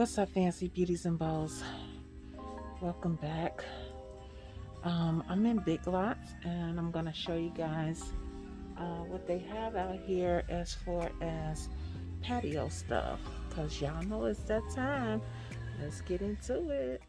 What's up, fancy beauties and bows? Welcome back. Um, I'm in Big Lots and I'm gonna show you guys uh, what they have out here as far as patio stuff. Cause y'all know it's that time. Let's get into it.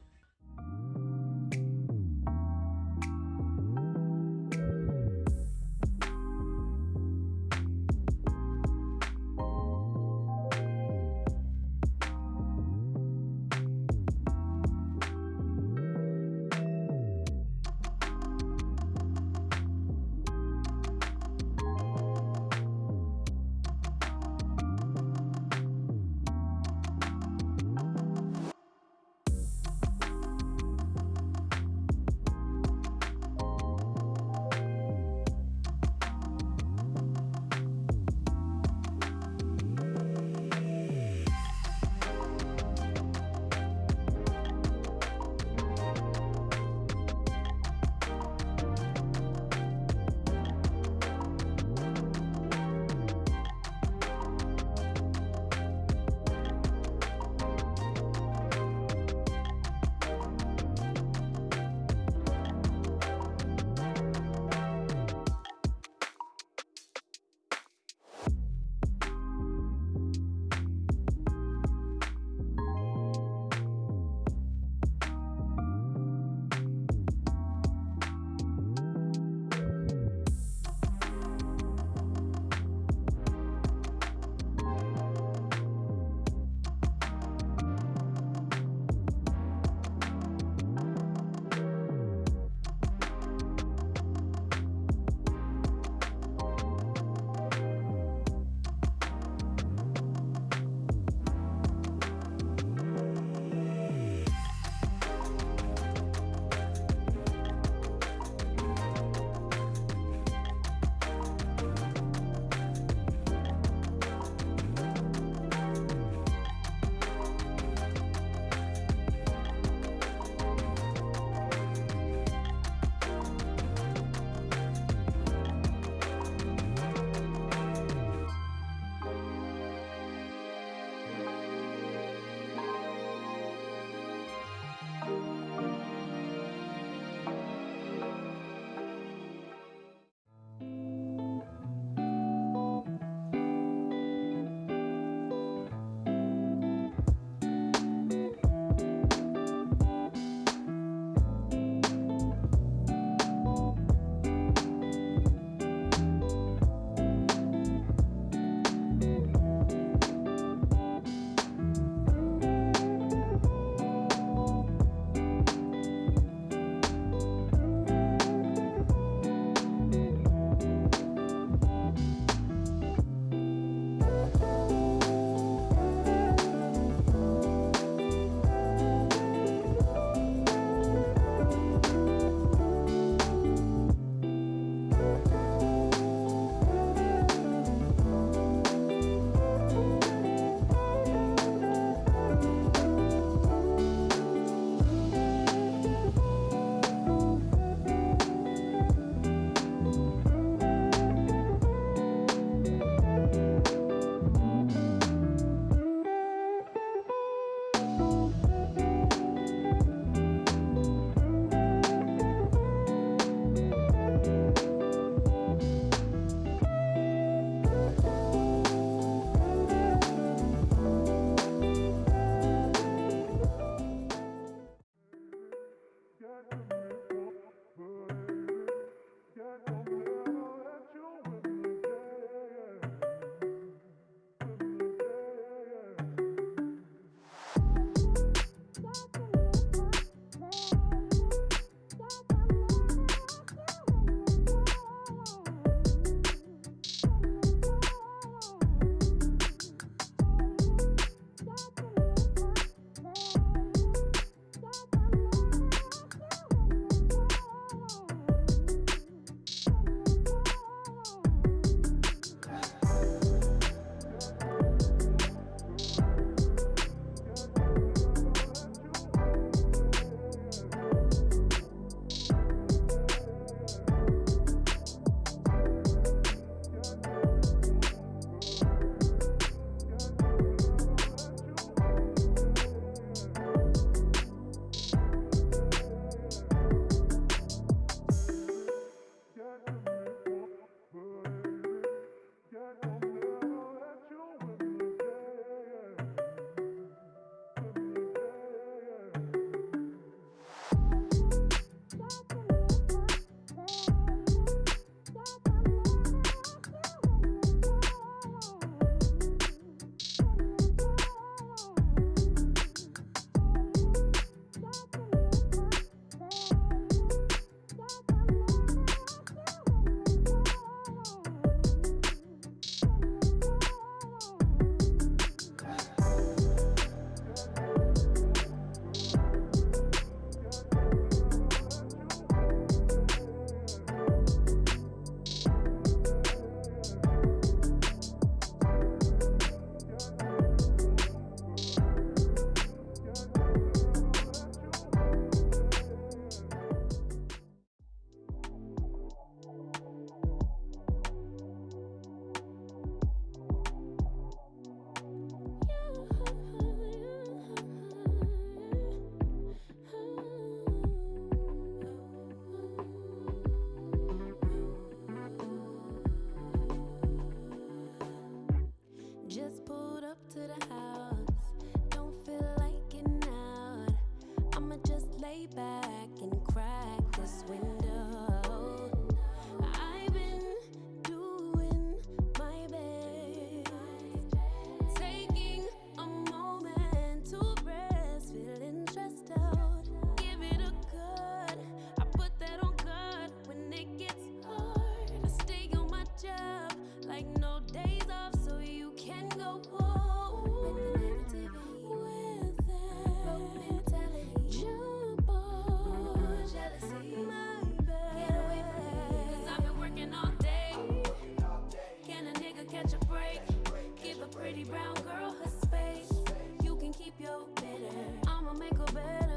I'ma make a better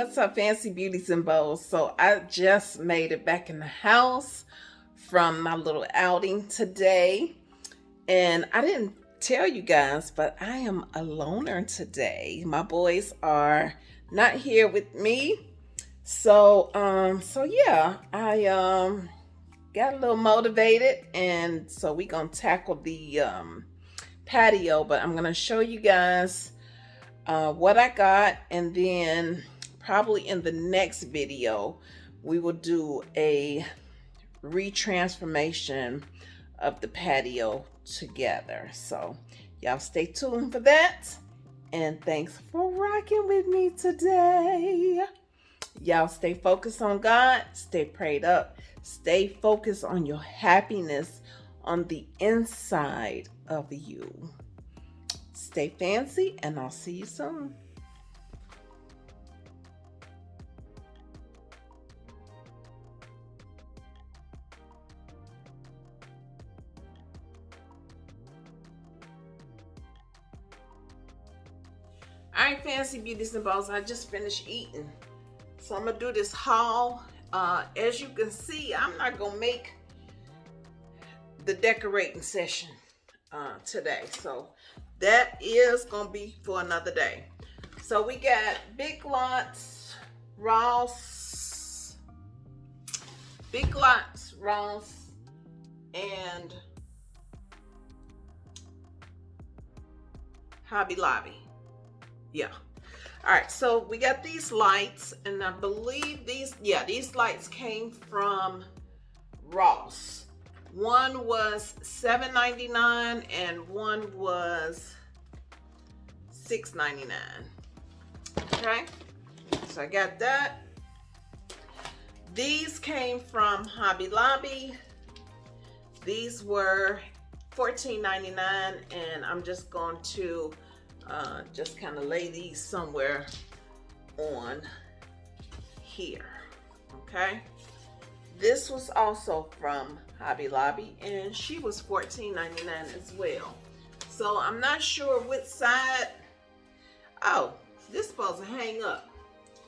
what's up fancy beauties and bows so i just made it back in the house from my little outing today. And i didn't tell you guys but i am a loner today. My boys are not here with me. So um so yeah i um got a little motivated and so we gonna tackle the um patio but i'm gonna show you guys uh, what I got and then probably in the next video, we will do a retransformation of the patio together. So y'all stay tuned for that. And thanks for rocking with me today. Y'all stay focused on God, stay prayed up, stay focused on your happiness on the inside of you. Stay fancy, and I'll see you soon. Fancy Beauties and Balls, I just finished eating. So I'm gonna do this haul. Uh, as you can see, I'm not gonna make the decorating session uh, today. So that is gonna be for another day. So we got Big Lots, Ross, Big Lots, Ross, and Hobby Lobby yeah. All right so we got these lights and i believe these yeah these lights came from ross. One was $7.99 and one was $6.99 okay so i got that. These came from hobby lobby. These were $14.99 and i'm just going to uh, just kind of lay these somewhere on here okay? This was also from Hobby Lobby and she was $14.99 as well. So I'm not sure which side. Oh this supposed to hang up.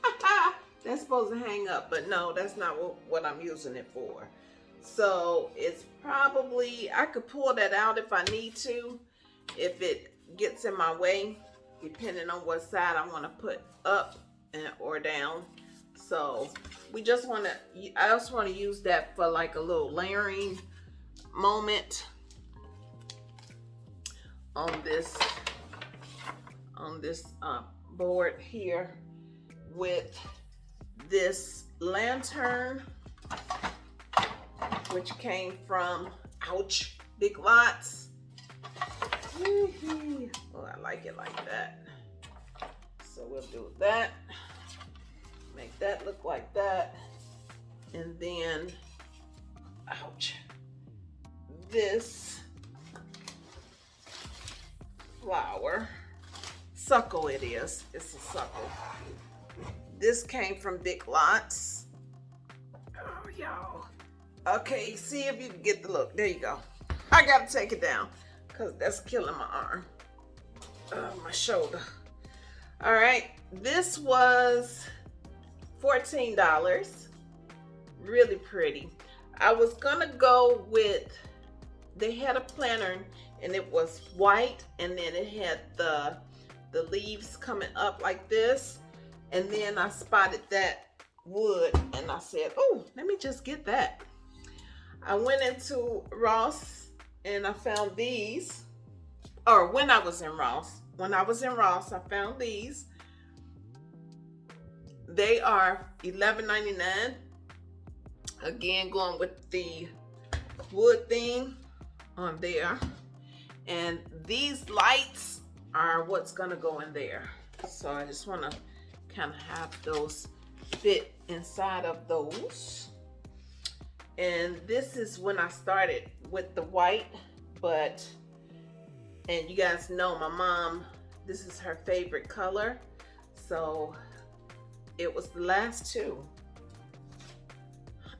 That's supposed to hang up, but no, that's not what, what I'm using it for. So it's probably, I could pull that out if I need to, if it gets in my way, depending on what side I want to put up and, or down. So we just want to, I just want to use that for like a little layering moment on this, on this uh, board here with this lantern, which came from, ouch, Big Lots. I like it like that. So we'll do that. Make that look like that. And then, ouch, this flower. Suckle it is. It's a suckle. This came from Big Lots. Oh, y'all. Okay, see if you can get the look. There you go. I gotta take it down because that's killing my arm. Uh, my shoulder. All right, this was $14. Really pretty. I was gonna go with, they had a planner and it was white and then it had the, the leaves coming up like this. And then I spotted that wood and I said, oh, let me just get that. I went into Ross and I found these, or when I was in Ross, when I was in Ross, I found these. They are $11.99. Again, going with the wood theme on there. And these lights are what's gonna go in there. So I just wanna kind of have those fit inside of those. And this is when I started with the white, but, and you guys know my mom, this is her favorite color. So it was the last two.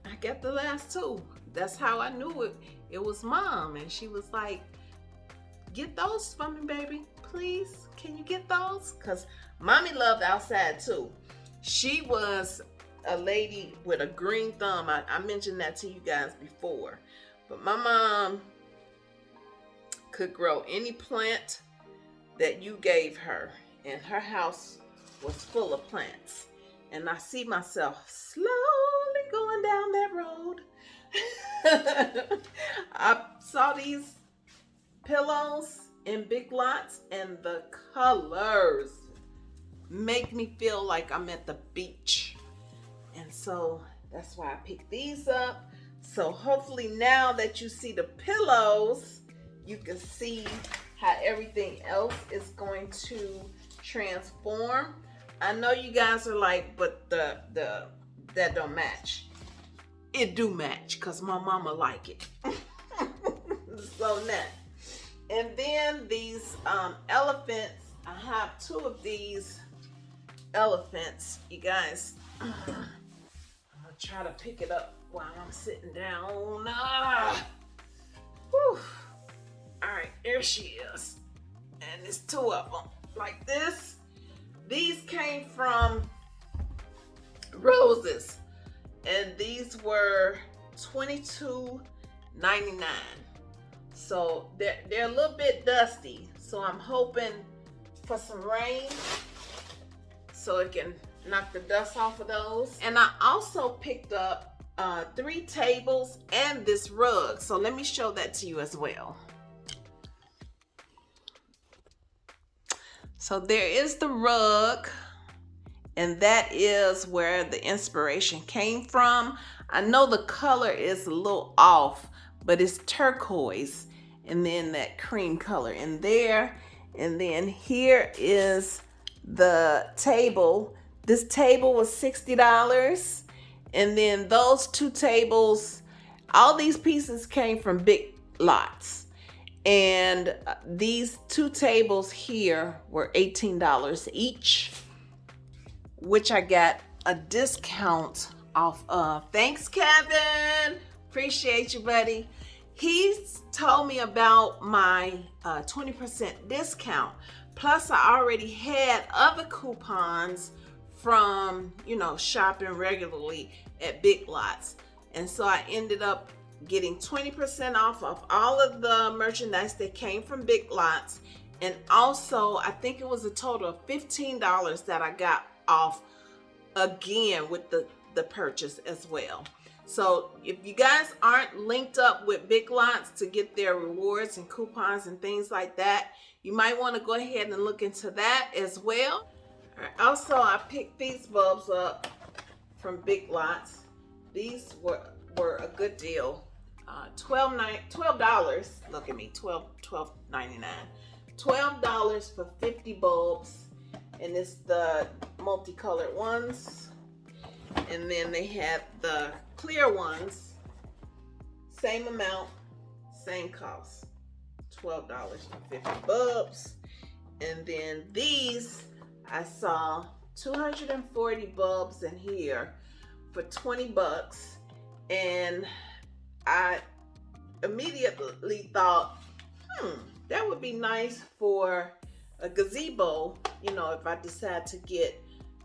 I got the last two. That's how I knew it. It was mom. And she was like, get those for me, baby. Please, can you get those? Because Mommy loved outside too. She was a lady with a green thumb. I, I mentioned that to you guys before. But my mom could grow any plant that you gave her. And her house was full of plants. And I see myself slowly going down that road. I saw these pillows in big lots and the colors make me feel like I'm at the beach. And so that's why I picked these up. So hopefully now that you see the pillows, you can see how everything else is going to transform. I know you guys are like, but the the that don't match. It do match because my mama like it. so now, and then these um, elephants, I have two of these elephants, you guys. I'm gonna try to pick it up while I'm sitting down. Ah. Whew. All right, there she is. And there's two of them like this. These came from Roses. And these were $22.99. So they're, they're a little bit dusty. So I'm hoping for some rain so it can knock the dust off of those. And I also picked up uh, three tables and this rug. So let me show that to you as well. So there is the rug and that is where the inspiration came from. I know the color is a little off, but it's turquoise and then that cream color in there. And then here is the table. This table was $60. And then those two tables, all these pieces came from big lots. And uh, these two tables here were $18 each, which I got a discount off of. Thanks, Kevin. Appreciate you, buddy. He's told me about my 20% uh, discount. Plus, I already had other coupons from, you know, shopping regularly at Big Lots. And so I ended up getting 20% off of all of the merchandise that came from Big Lots. And also, I think it was a total of $15 that I got off again with the, the purchase as well. So if you guys aren't linked up with Big Lots to get their rewards and coupons and things like that, you might want to go ahead and look into that as well. Also, I picked these bulbs up from Big Lots. These were, were a good deal. Uh, 12 $12, look at me, 12 $12.99. $12 for 50 bulbs. And it's the multicolored ones. And then they have the clear ones. Same amount, same cost. $12 for 50 bulbs. And then these, I saw 240 bulbs in here for 20 bucks. And I immediately thought, hmm, that would be nice for a gazebo, you know, if I decide to get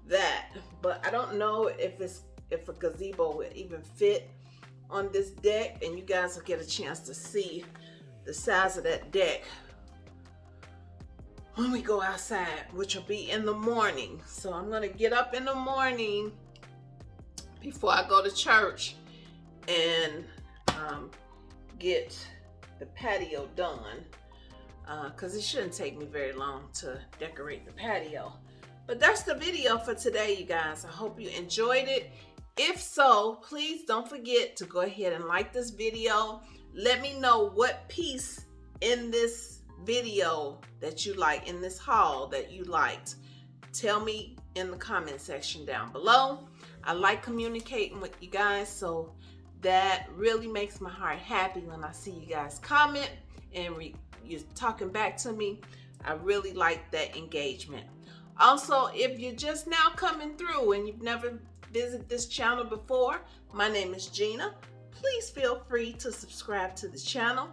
that. But I don't know if it's if a gazebo would even fit on this deck and you guys will get a chance to see the size of that deck when we go outside, which will be in the morning. So I'm gonna get up in the morning before I go to church and um, get the patio done because uh, it shouldn't take me very long to decorate the patio. But that's the video for today, you guys. I hope you enjoyed it. If so, please don't forget to go ahead and like this video. Let me know what piece in this video that you like, in this haul that you liked. Tell me in the comment section down below. I like communicating with you guys, so that really makes my heart happy when I see you guys comment and you're talking back to me. I really like that engagement. Also, if you're just now coming through and you've never visited this channel before, my name is Gina. Please feel free to subscribe to the channel.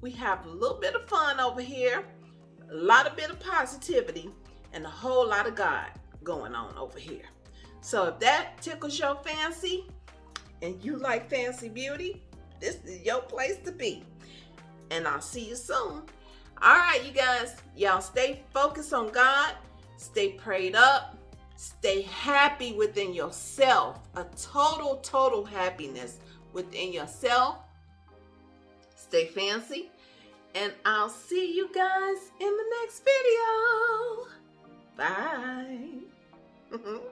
We have a little bit of fun over here, a lot of bit of positivity, and a whole lot of God going on over here. So if that tickles your fancy, and you like fancy beauty, this is your place to be. And I'll see you soon. All right, you guys, y'all stay focused on God, stay prayed up, stay happy within yourself, a total, total happiness within yourself. Stay fancy, and I'll see you guys in the next video. Bye.